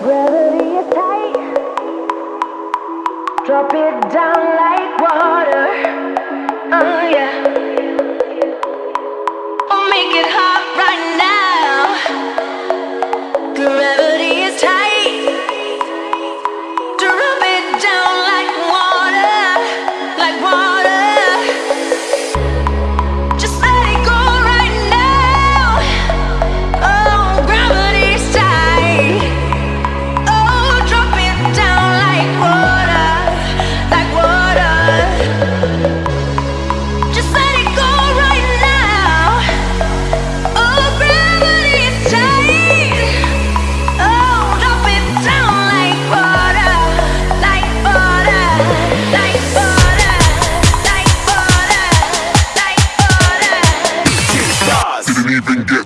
Gravity is tight. Drop it down like water. Oh yeah. been get